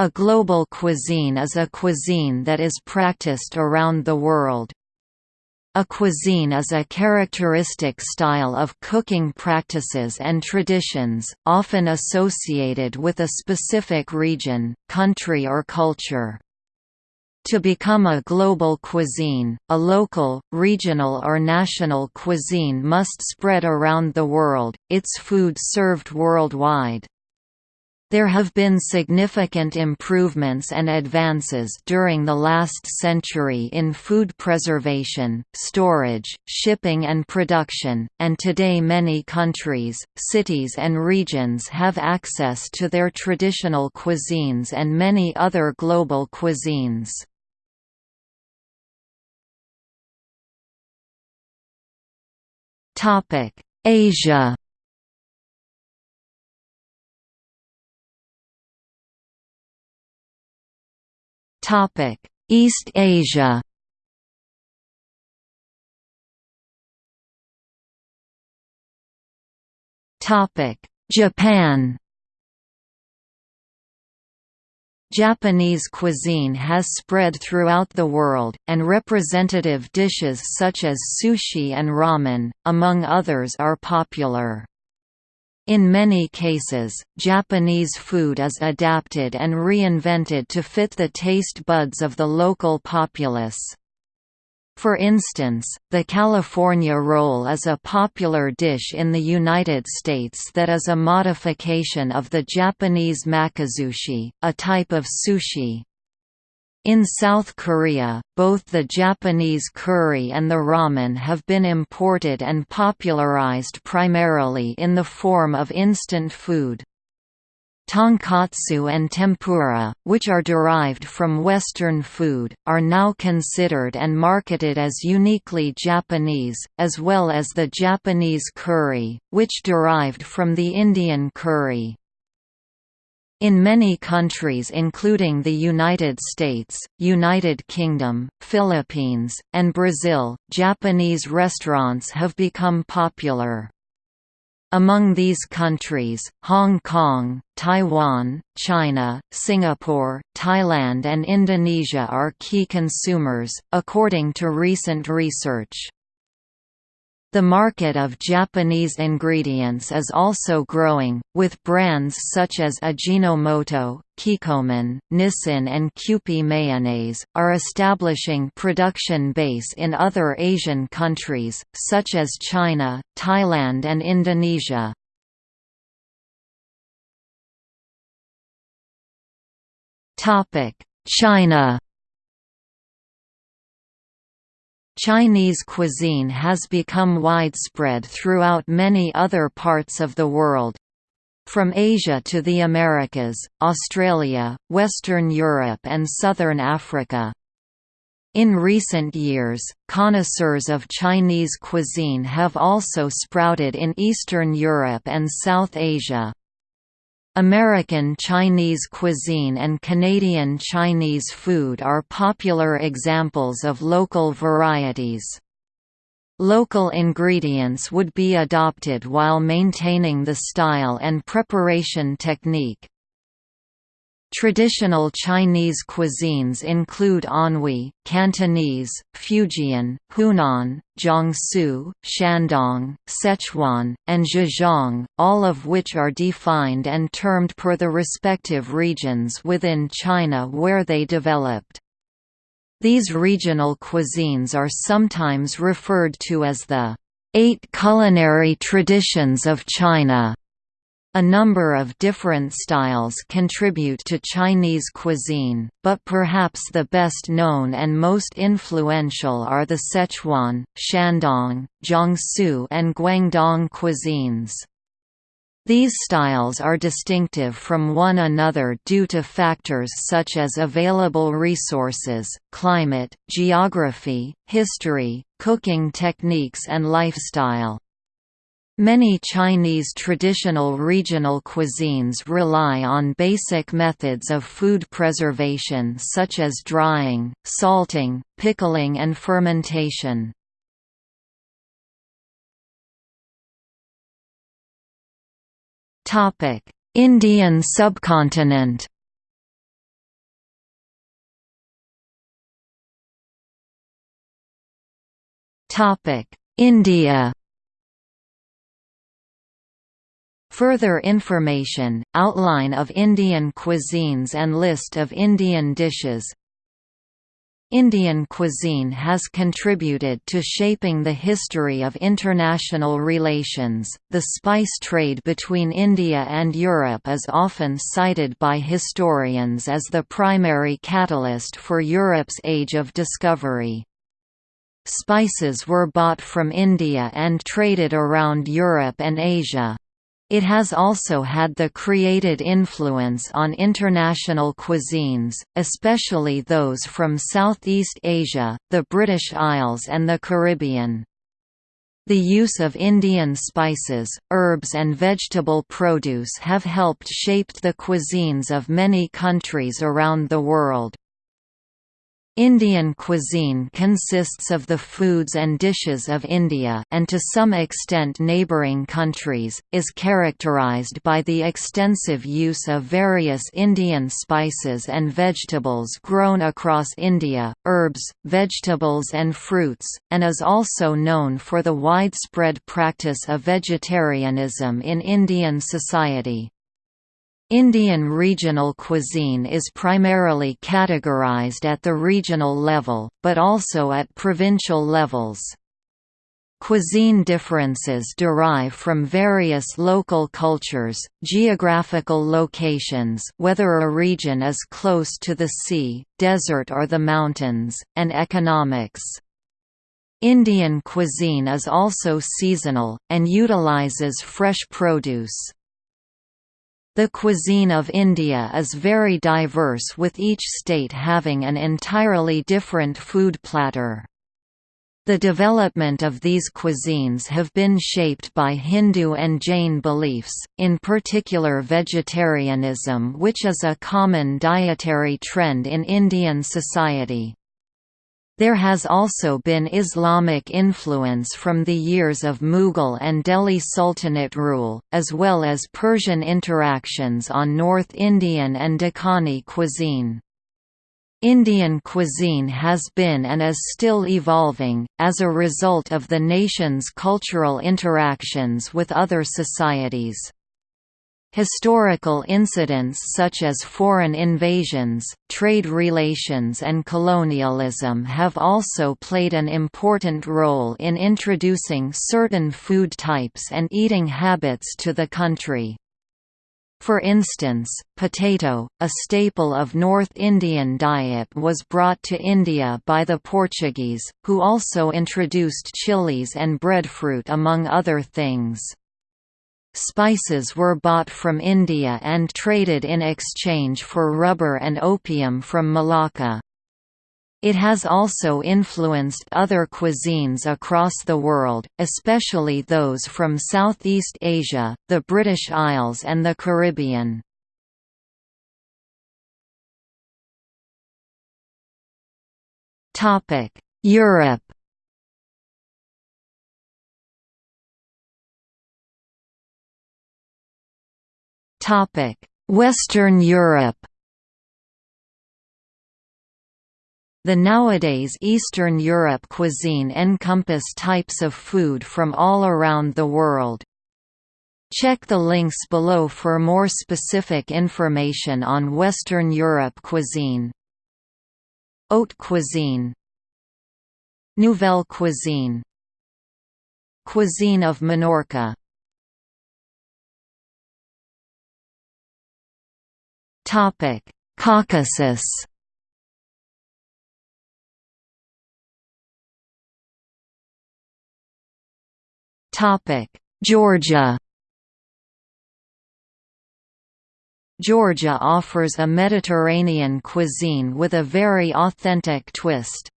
A global cuisine is a cuisine that is practiced around the world. A cuisine is a characteristic style of cooking practices and traditions, often associated with a specific region, country or culture. To become a global cuisine, a local, regional or national cuisine must spread around the world, its food served worldwide. There have been significant improvements and advances during the last century in food preservation, storage, shipping and production, and today many countries, cities and regions have access to their traditional cuisines and many other global cuisines. Asia East Asia. Japan. Japanese cuisine has spread throughout the world, and representative dishes such as sushi and ramen, among others are popular. In many cases, Japanese food is adapted and reinvented to fit the taste buds of the local populace. For instance, the California roll is a popular dish in the United States that is a modification of the Japanese makizushi, a type of sushi. In South Korea, both the Japanese curry and the ramen have been imported and popularized primarily in the form of instant food. Tonkatsu and tempura, which are derived from Western food, are now considered and marketed as uniquely Japanese, as well as the Japanese curry, which derived from the Indian curry. In many countries including the United States, United Kingdom, Philippines, and Brazil, Japanese restaurants have become popular. Among these countries, Hong Kong, Taiwan, China, Singapore, Thailand and Indonesia are key consumers, according to recent research. The market of Japanese ingredients is also growing, with brands such as Ajinomoto, Kikkoman, Nissin and Kewpie Mayonnaise, are establishing production base in other Asian countries, such as China, Thailand and Indonesia. China Chinese cuisine has become widespread throughout many other parts of the world. From Asia to the Americas, Australia, Western Europe and Southern Africa. In recent years, connoisseurs of Chinese cuisine have also sprouted in Eastern Europe and South Asia. American Chinese cuisine and Canadian Chinese food are popular examples of local varieties. Local ingredients would be adopted while maintaining the style and preparation technique. Traditional Chinese cuisines include Anhui, Cantonese, Fujian, Hunan, Jiangsu, Shandong, Sichuan, and Zhejiang, all of which are defined and termed per the respective regions within China where they developed. These regional cuisines are sometimes referred to as the Eight Culinary Traditions of China. A number of different styles contribute to Chinese cuisine, but perhaps the best known and most influential are the Sichuan, Shandong, Jiangsu and Guangdong cuisines. These styles are distinctive from one another due to factors such as available resources, climate, geography, history, cooking techniques and lifestyle. Many Chinese traditional regional cuisines rely on basic methods of food preservation such as drying, salting, pickling and fermentation. Indian subcontinent India Further information, outline of Indian cuisines and list of Indian dishes Indian cuisine has contributed to shaping the history of international relations. The spice trade between India and Europe is often cited by historians as the primary catalyst for Europe's age of discovery. Spices were bought from India and traded around Europe and Asia. It has also had the created influence on international cuisines, especially those from Southeast Asia, the British Isles and the Caribbean. The use of Indian spices, herbs and vegetable produce have helped shaped the cuisines of many countries around the world. Indian cuisine consists of the foods and dishes of India and to some extent neighbouring countries, is characterized by the extensive use of various Indian spices and vegetables grown across India, herbs, vegetables and fruits, and is also known for the widespread practice of vegetarianism in Indian society. Indian regional cuisine is primarily categorized at the regional level, but also at provincial levels. Cuisine differences derive from various local cultures, geographical locations whether a region is close to the sea, desert or the mountains, and economics. Indian cuisine is also seasonal, and utilizes fresh produce. The cuisine of India is very diverse with each state having an entirely different food platter. The development of these cuisines have been shaped by Hindu and Jain beliefs, in particular vegetarianism which is a common dietary trend in Indian society. There has also been Islamic influence from the years of Mughal and Delhi Sultanate rule, as well as Persian interactions on North Indian and Deccani cuisine. Indian cuisine has been and is still evolving, as a result of the nation's cultural interactions with other societies. Historical incidents such as foreign invasions, trade relations and colonialism have also played an important role in introducing certain food types and eating habits to the country. For instance, potato, a staple of North Indian diet was brought to India by the Portuguese, who also introduced chilies and breadfruit among other things. Spices were bought from India and traded in exchange for rubber and opium from Malacca. It has also influenced other cuisines across the world, especially those from Southeast Asia, the British Isles and the Caribbean. Europe Western Europe The nowadays Eastern Europe cuisine encompass types of food from all around the world. Check the links below for more specific information on Western Europe cuisine. Haute cuisine Nouvelle cuisine Cuisine of Minorca Caucasus. Georgia. Georgia offers a Mediterranean cuisine with a very authentic twist.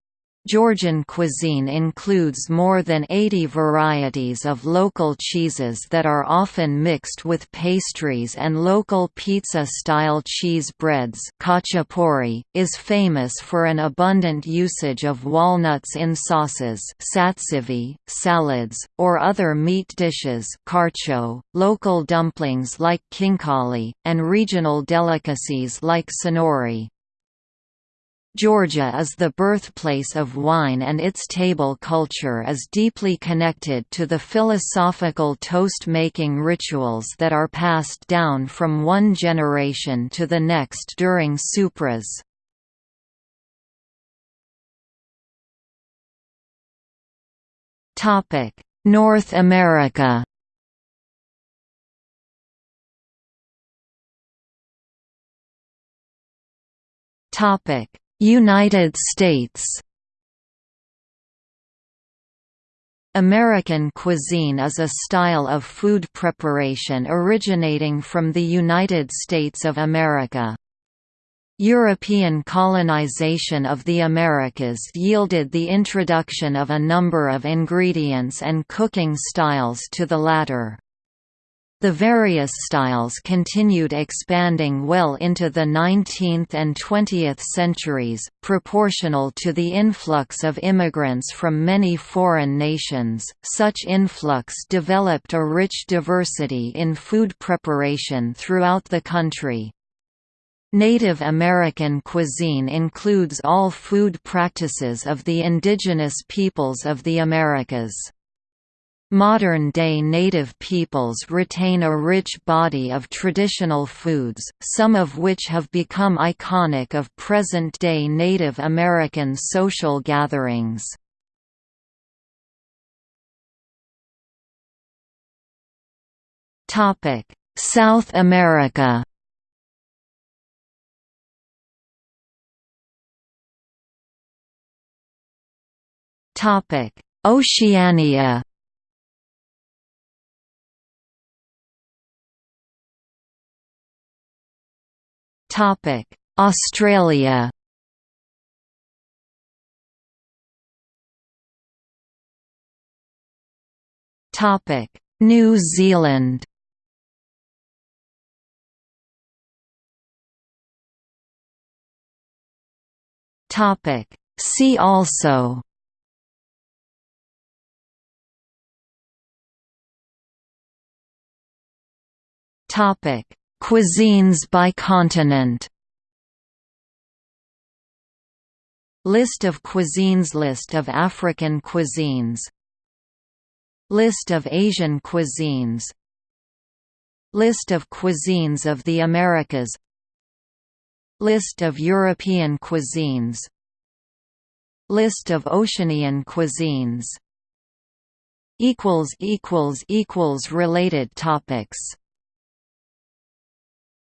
Georgian cuisine includes more than 80 varieties of local cheeses that are often mixed with pastries and local pizza-style cheese breads khachapuri, is famous for an abundant usage of walnuts in sauces satsivi, salads, or other meat dishes kharcho, local dumplings like khinkali, and regional delicacies like sonori. Georgia is the birthplace of wine and its table culture is deeply connected to the philosophical toast-making rituals that are passed down from one generation to the next during supras. North America Topic United States American cuisine is a style of food preparation originating from the United States of America. European colonization of the Americas yielded the introduction of a number of ingredients and cooking styles to the latter. The various styles continued expanding well into the 19th and 20th centuries, proportional to the influx of immigrants from many foreign nations. Such influx developed a rich diversity in food preparation throughout the country. Native American cuisine includes all food practices of the indigenous peoples of the Americas. Modern-day native peoples retain a rich body of traditional foods, some of which have become iconic of present-day Native American social gatherings. South America Oceania Australia. Topic: New Zealand. Topic: See also. Topic: Cuisines by continent. List of cuisines List of African cuisines. List of Asian cuisines. List of cuisines of the Americas. List of European cuisines. List of Oceanian cuisines. Related topics